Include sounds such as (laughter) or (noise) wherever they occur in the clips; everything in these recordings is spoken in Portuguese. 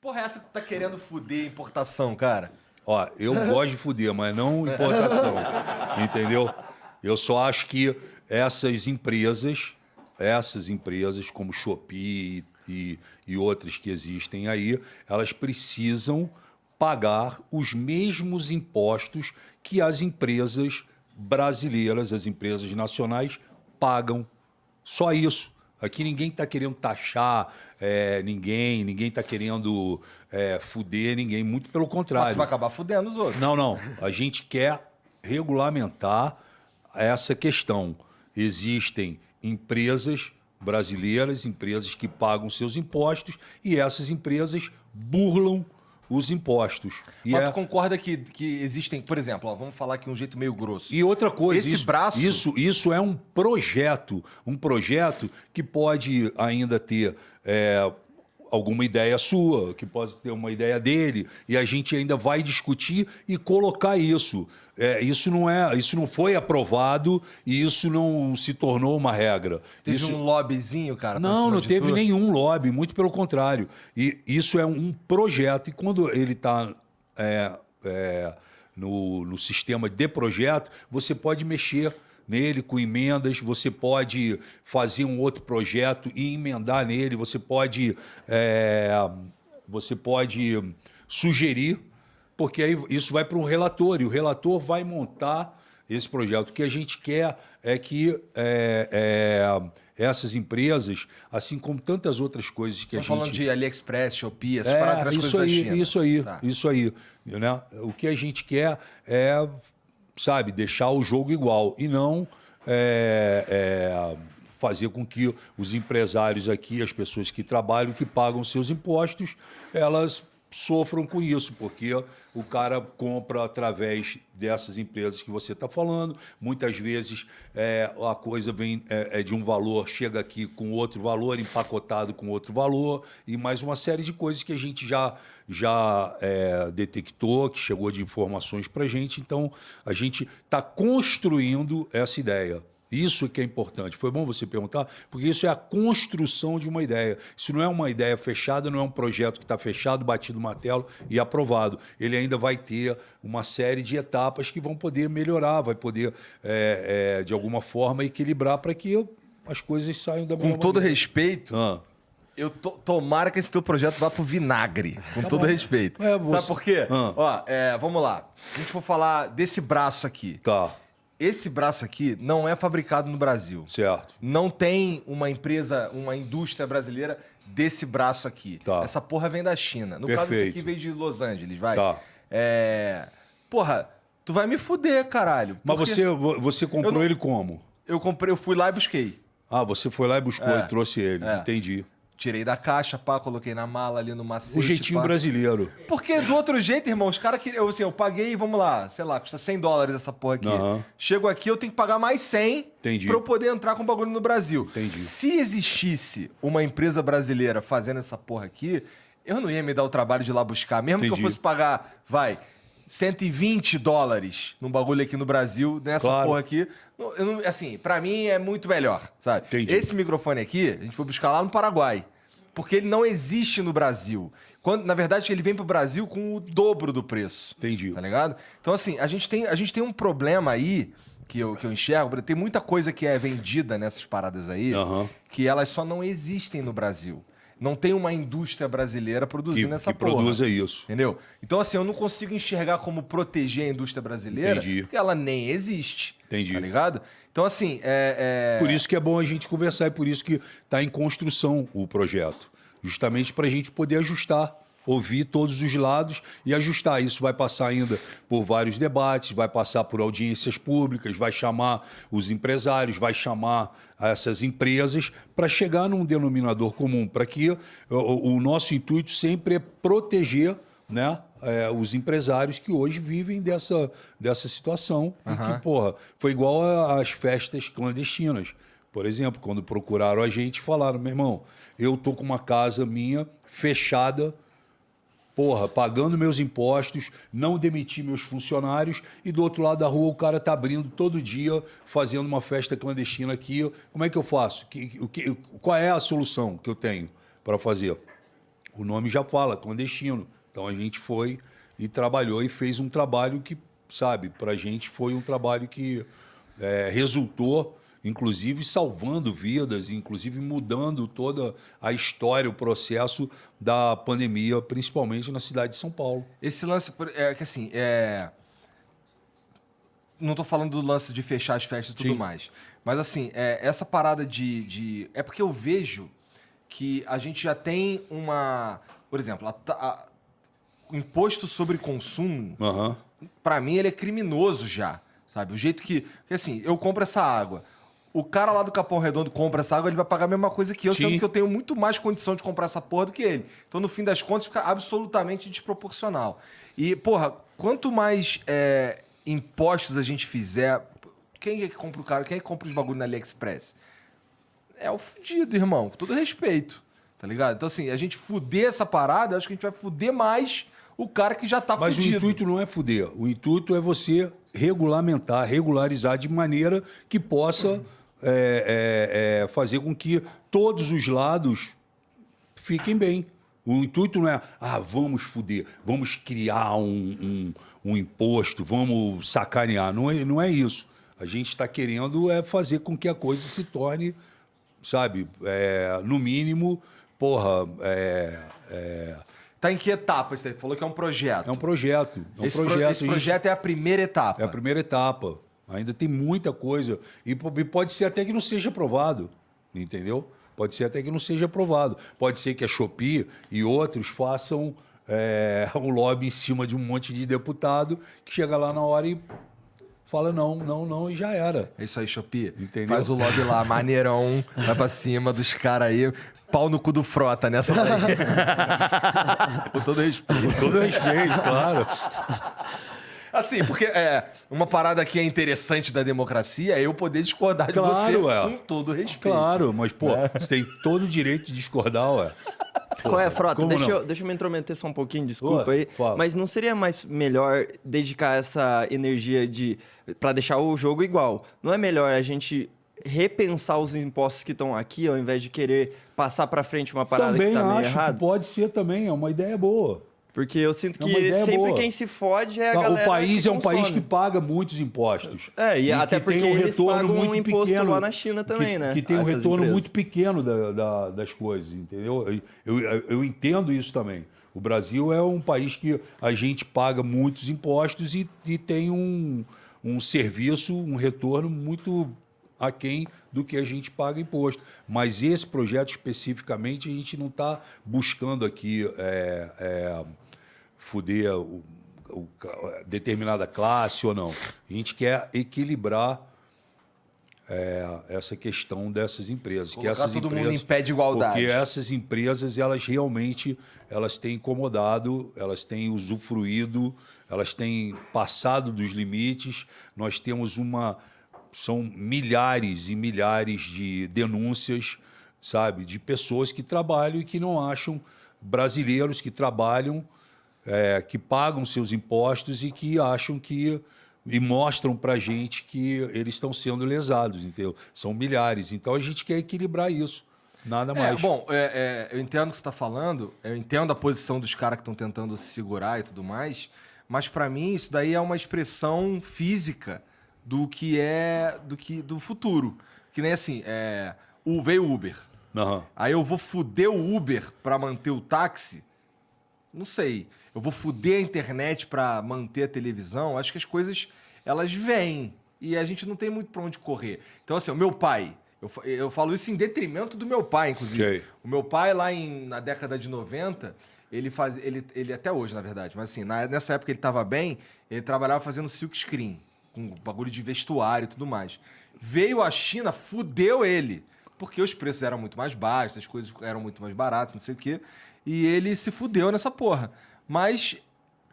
Porra, é essa que tu tá querendo fuder a importação, cara? Ó, eu gosto de fuder, mas não importação. (laughs) entendeu? Eu só acho que essas empresas, essas empresas como Shopee e, e outras que existem aí, elas precisam pagar os mesmos impostos que as empresas brasileiras, as empresas nacionais, pagam. Só isso. Aqui ninguém está querendo taxar é, ninguém, ninguém está querendo é, fuder ninguém, muito pelo Mas contrário. tu vai acabar fudendo os outros. Não, não. A gente quer regulamentar essa questão. Existem empresas brasileiras, empresas que pagam seus impostos e essas empresas burlam os impostos. E, Mas é- tu concorda que, que existem, por exemplo, ó, vamos falar aqui um jeito meio grosso. e outra coisa, Esse isso, braço- isso, isso é um projeto, um projeto que pode ainda ter é, alguma ideia sua, que pode ter uma ideia dele, e a gente ainda vai discutir e colocar isso. É, isso não é, isso não foi aprovado e isso não se tornou uma regra. Teve isso, um lobbyzinho, cara? não, não teve tu? nenhum lobby, muito pelo contrário. E isso é um projeto, e quando ele está no, no sistema de projeto, você pode mexer nele com emendas, você pode fazer um outro projeto e emendar nele, você pode, é, você pode sugerir, porque aí isso vai para um relator, e o relator vai montar esse projeto. O que a gente quer é que é, é, essas empresas, assim como tantas outras coisas que a gente... falando de AliExpress, Shopee, essas paradas, É, isso coisas aí, isso aí, Tá. isso aí. Né? O que a gente quer é, sabe, deixar o jogo igual e não é, é, fazer com que os empresários aqui, as pessoas que trabalham, que pagam seus impostos, elas sofram com isso, porque o cara compra através dessas empresas que você está falando. Muitas vezes é, a coisa vem é, é de um valor, chega aqui com outro valor, empacotado com outro valor, e mais uma série de coisas que a gente já, já é, detectou, que chegou de informações para a gente. Então, a gente está construindo essa ideia. Isso que é importante. Foi bom você perguntar, porque isso é a construção de uma ideia. Isso não é uma ideia fechada, não é um projeto que está fechado, batido no martelo e aprovado. Ele ainda vai ter uma série de etapas que vão poder melhorar, vai poder, é, é, de alguma forma, equilibrar para que as coisas saiam da Com melhor todo maneira. respeito, Ah, eu to- tomara que esse teu projeto vá pro vinagre. Com todo respeito. Tá É, você- Sabe por quê? Ah. Ó, é, vamos lá. A gente for falar desse braço aqui. tá, Esse braço aqui não é fabricado no Brasil. certo. Não tem uma empresa, uma indústria brasileira desse braço aqui. Tá. Essa porra vem da China. No caso, esse Perfeito. aqui veio de Los Angeles, vai. Tá. É. Porra, tu vai me fuder, caralho. Mas você, você comprou não- ele como? Eu comprei, eu fui lá e busquei. Ah, você foi lá e buscou É, e trouxe ele. é. Entendi. Tirei da caixa, pá, coloquei na mala ali no macete. O jeitinho pá. brasileiro. Porque do outro jeito, irmão, os caras queriam. Assim, eu paguei, vamos lá, sei lá, custa 100 dólares essa porra aqui. Aham. Chego aqui, eu tenho que pagar mais 100 Entendi. pra eu poder entrar com o bagulho no Brasil. Entendi. Se existisse uma empresa brasileira fazendo essa porra aqui, eu não ia me dar o trabalho de ir lá buscar. Mesmo que Entendi. eu fosse pagar, vai, 120 dólares num bagulho aqui no Brasil, nessa Claro. porra aqui. não- assim, pra mim é muito melhor, sabe? Entendi. Esse microfone aqui, a gente foi buscar lá no Paraguai. Porque ele não existe no Brasil. Quando, na verdade, ele vem pro Brasil com o dobro do preço. Entendi. Tá ligado? Então, assim, a gente tem, a gente tem um problema aí que eu, que eu enxergo. Tem muita coisa que é vendida nessas paradas aí Aham. que elas só não existem no Brasil. Não tem uma indústria brasileira Que, produzindo essa que porra. produza isso. Entendeu? Então, assim, eu não consigo enxergar como proteger a indústria brasileira, Entendi. porque ela nem existe. Entendi. Tá ligado? Então, assim, é. é- Por isso que é bom a gente conversar e por isso que está em construção o projeto. Justamente para a gente poder ajustar, ouvir todos os lados e ajustar. Isso vai passar ainda por vários debates, vai passar por audiências públicas, vai chamar os empresários, vai chamar essas empresas para chegar num denominador comum, para que o, o nosso intuito sempre é proteger né, é, os empresários que hoje vivem dessa, dessa situação. E que, porra, foi igual às festas clandestinas. Por exemplo, quando procuraram a gente, falaram: meu irmão, eu tô com uma casa minha fechada, porra, pagando meus impostos, não demiti meus funcionários, e do outro lado da rua o cara tá abrindo todo dia, fazendo uma festa clandestina aqui. Como é que eu faço? Que- o que- qual é a solução que eu tenho para fazer? o nome já fala, clandestino. Então a gente foi e trabalhou e fez um trabalho que, sabe, para a gente foi um trabalho que é, resultou, inclusive salvando vidas, inclusive mudando toda a história, o processo da pandemia, principalmente na cidade de São Paulo. Esse lance, é que assim, é. Não tô falando do lance de fechar as festas e tudo Sim. mais. Mas assim, é, essa parada de, de. É porque eu vejo que a gente já tem uma. Por exemplo, a a- o imposto sobre consumo, Aham. pra mim, ele é criminoso já. Sabe? O jeito que. Porque assim, eu compro essa água. O cara lá do Capão Redondo compra essa água, ele vai pagar a mesma coisa que eu, Sim. sendo que eu tenho muito mais condição de comprar essa porra do que ele. Então, no fim das contas, fica absolutamente desproporcional. E, porra, quanto mais é, impostos a gente fizer. Quem é que compra o cara? Quem é que compra os bagulho na AliExpress? É o fudido, irmão. Com todo respeito. Tá ligado? Então, assim, a gente fuder essa parada, eu acho que a gente vai fuder mais o cara que já tá Mas fudido. o intuito não é fuder. O intuito é você regulamentar, regularizar de maneira que possa é, é, é, fazer com que todos os lados fiquem bem. O intuito não é, ah, vamos fuder, vamos criar um, um, um imposto, vamos sacanear. Não é, não é isso. A gente está querendo é fazer com que a coisa se torne, sabe, é, no mínimo, porra, é, é, Tá em que etapa aí? Falou que é um projeto. é um projeto. É um esse pro- projeto. esse a gente- projeto é a primeira etapa. é a primeira etapa. Ainda tem muita coisa. E po- pode ser até que não seja aprovado. Entendeu? Pode ser até que não seja aprovado. Pode ser que a Shopee e outros façam é, (laughs) um lobby em cima de um monte de deputado que chega lá na hora e fala não, não, não, e já era. É isso aí, Shopee. Entendeu? Faz o lobby lá, maneirão. vai pra cima dos caras aí. Pau no cu do frota nessa daí. (laughs) Com todo respeito. Com todo respeito, claro. Assim, porque é, uma parada que é interessante da democracia é eu poder discordar de você Claro, ué. com todo respeito. Claro, mas, pô, você tem todo o direito de discordar, ué. (laughs) Qual é, Frota? Deixa eu, deixa eu me intrometer só um pouquinho, desculpa Ué, aí. fala. Mas não seria mais melhor dedicar essa energia de para deixar o jogo igual? Não é melhor a gente repensar os impostos que estão aqui ao invés de querer passar para frente uma parada também que tá meio acho errado? que pode ser também, é uma ideia boa. Porque eu sinto que sempre boa. quem se fode é a Não, galera o país é um país que paga muitos impostos. É, e até que porque um eles pagam um imposto pequeno, lá na China também, que, né? Que tem um retorno empresas. muito pequeno da- da- das coisas, entendeu? Eu, eu, eu entendo isso também. O Brasil é um país que a gente paga muitos impostos e, e tem um, um serviço, um retorno muito aquém do que a gente paga imposto. Mas esse projeto especificamente, a gente não está buscando aqui é, é, fuder o- o determinada classe ou não. A gente quer equilibrar é, essa questão dessas empresas. que Colocar essas todo mundo empresas, em pé de igualdade. Porque essas empresas, elas realmente elas têm incomodado, elas têm usufruído, elas têm passado dos limites. Nós temos uma... São milhares e milhares de denúncias, sabe? De pessoas que trabalham e que não acham brasileiros que trabalham é, que pagam seus impostos e que acham que e mostram para gente que eles estão sendo lesados, entendeu? São milhares. Então a gente quer equilibrar isso, nada É, mais. bom, é, é, eu entendo o que você está falando, eu entendo a posição dos caras que estão tentando se segurar e tudo mais, mas para mim isso daí é uma expressão física do que é do que do futuro. Que nem assim, é, o veio o Uber. Aham. Aí eu vou fuder o Uber para manter o táxi? Não sei. Eu vou fuder a internet para manter a televisão? Acho que as coisas elas vêm e a gente não tem muito para onde correr. Então assim, o meu pai, eu, eu falo isso em detrimento do meu pai, inclusive. Ok. O meu pai lá em, na década de 90, ele faz ele, ele até hoje, na verdade, mas assim, na- nessa época ele estava bem, ele trabalhava fazendo silk screen, com bagulho de vestuário e tudo mais. Veio a China, fudeu ele, porque os preços eram muito mais baixos, as coisas eram muito mais baratas, não sei o quê, e ele se fudeu nessa porra. Mas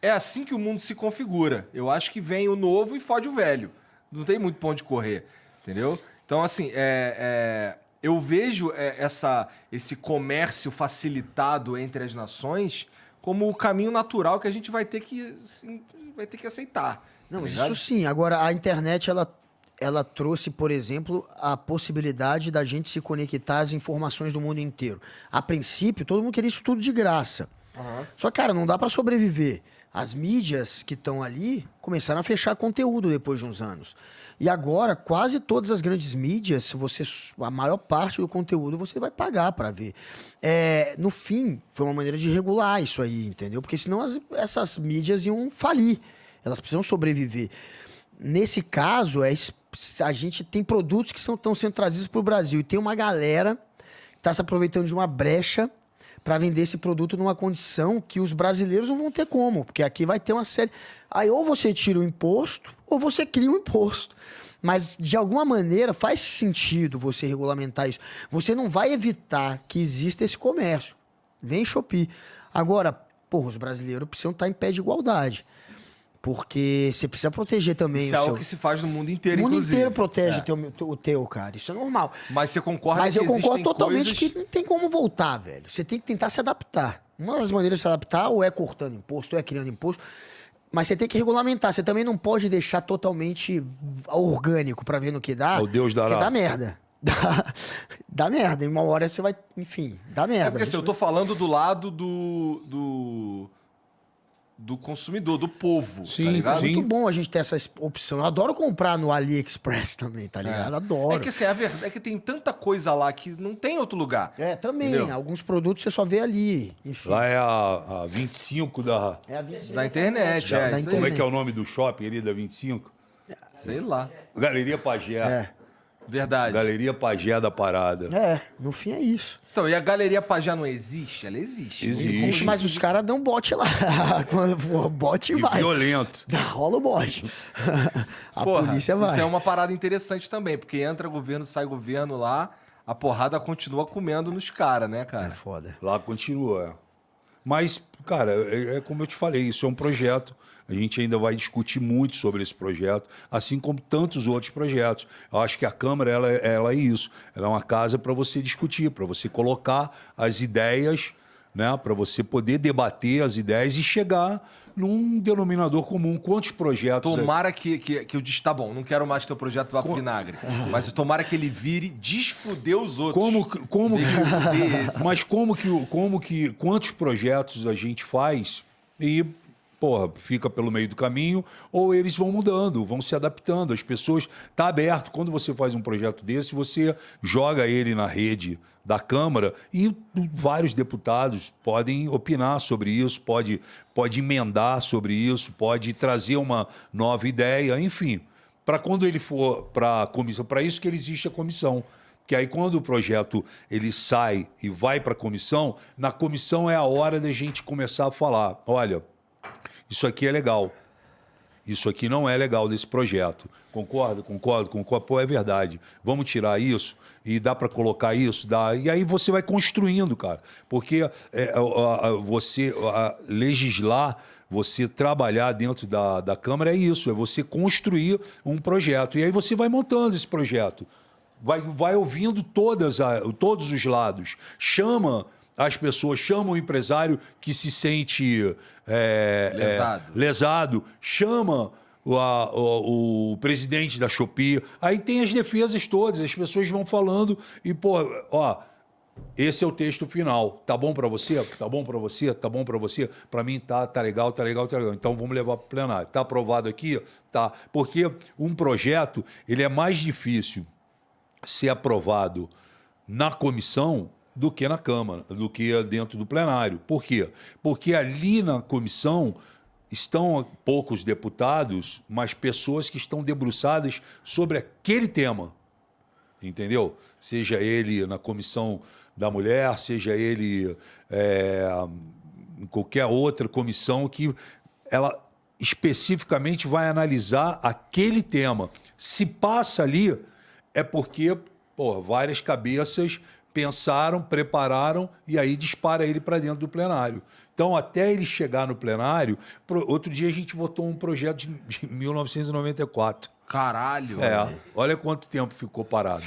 é assim que o mundo se configura. Eu acho que vem o novo e fode o velho. Não tem muito ponto de correr, entendeu? Então, assim, é, é, eu vejo é, essa, esse comércio facilitado entre as nações como o caminho natural que a gente vai ter que, vai ter que aceitar. Não, tá isso sim. Agora, a internet, ela, ela trouxe, por exemplo, a possibilidade da gente se conectar às informações do mundo inteiro. A princípio, todo mundo queria isso tudo de graça. Só que, cara, não dá para sobreviver. As mídias que estão ali começaram a fechar conteúdo depois de uns anos. E agora, quase todas as grandes mídias, você a maior parte do conteúdo você vai pagar para ver. É, no fim, foi uma maneira de regular isso aí, entendeu? Porque senão as- essas mídias iam falir. Elas precisam sobreviver. Nesse caso, é, a gente tem produtos que estão sendo trazidos para o Brasil e tem uma galera que está se aproveitando de uma brecha para vender esse produto numa condição que os brasileiros não vão ter como, porque aqui vai ter uma série. Aí ou você tira o imposto ou você cria um imposto. Mas de alguma maneira faz sentido você regulamentar isso. Você não vai evitar que exista esse comércio. Vem Shopee. Agora, porra, os brasileiros precisam estar em pé de igualdade. Porque você precisa proteger também Isso o é seu... algo que se faz no mundo inteiro, o mundo inclusive. inteiro protege É. o, teu, o teu, cara. Isso é normal. Mas você concorda Mas que eu concordo totalmente coisas... que não tem como voltar, velho. Você tem que tentar se adaptar. Uma das maneiras de se adaptar ou é cortando imposto, ou é criando imposto. Mas você tem que regulamentar. Você também não pode deixar totalmente orgânico pra ver no que dá. É o Deus dará. Porque dá merda. (laughs) Dá, dá merda. Em uma hora você vai. Enfim, dá merda. É porque assim, eu tô falando do lado do. do, do consumidor, do povo. Sim, tá ligado? É sim. muito bom a gente ter essa es- opção. Eu adoro comprar no AliExpress também, tá ligado? Adoro. É que assim, a verdade é que tem tanta coisa lá que não tem outro lugar. É, também. Entendeu? Alguns produtos você só vê ali. Enfim. Lá é a, a 25 da. É a 25 Da internet, é. da aí. Como é internet. que é o nome do shopping ali da 25? Sei lá. Galeria Pagé. É. Verdade. Galeria Pagé da parada. É, no fim é isso. Então, e a Galeria Pajá não existe? Ela existe. Existe. Existe, mas os caras dão bote lá. (laughs) Bote E vai. violento. Dá, Rola o bote. a Porra, polícia vai. Isso é uma parada interessante também, porque entra governo, sai governo lá, a porrada continua comendo nos caras, né, É cara? foda. Lá continua. Mas, cara, é, é como eu te falei, isso é um projeto. A gente ainda vai discutir muito sobre esse projeto, assim como tantos outros projetos. Eu acho que a Câmara ela, ela é isso. Ela é uma casa para você discutir, para você colocar as ideias, né, para você poder debater as ideias e chegar num denominador comum. Quantos projetos. Tomara que, que, que eu disse, tá bom, não quero mais que teu projeto vá pro vinagre. Mas tomara que ele vire desfuder os outros. Como, que- como esse. Mas como que, como que, quantos projetos a gente faz e, porra, fica pelo meio do caminho, ou eles vão mudando, vão se adaptando. As pessoas, tá aberto. Quando você faz um projeto desse, você joga ele na rede da Câmara e vários deputados podem opinar sobre isso, pode, pode emendar sobre isso, pode trazer uma nova ideia, enfim. Para quando ele for para a comissão, para isso que existe a comissão. Que aí quando o projeto ele sai e vai para a comissão, na comissão é a hora da gente começar a falar, olha, isso aqui é legal. Isso aqui não é legal desse projeto. Concordo, concordo, concordo. Pô, é verdade. Vamos tirar isso e dá para colocar isso, dá. E aí você vai construindo, cara. Porque é, a- a- você a- legislar, você trabalhar dentro da, da Câmara é isso, é você construir um projeto. E aí você vai montando esse projeto. Vai, vai ouvindo todas a- todos os lados. Chama as pessoas, chama o empresário que se sente é, é, Lesado. lesado, chama o, a- o- o presidente da Shopee. Aí tem as defesas todas, as pessoas vão falando e, pô, ó, esse é o texto final. Tá bom pra você? Tá bom pra você? Tá bom pra você? Pra mim tá, tá legal, tá legal, tá legal. Então vamos levar pro plenário. Tá aprovado aqui? Tá. Porque um projeto, ele é mais difícil ser aprovado na comissão do que na Câmara, do que dentro do plenário. Por quê? Porque ali na comissão estão poucos deputados, mas pessoas que estão debruçadas sobre aquele tema. Entendeu? Seja ele na comissão da mulher, seja ele é, em qualquer outra comissão que ela especificamente vai analisar aquele tema. Se passa ali, é porque pô, várias cabeças pensaram, prepararam e aí dispara ele para dentro do plenário. Então, até ele chegar no plenário, outro dia a gente votou um projeto de de 1994. Caralho. É, olha quanto tempo ficou parado.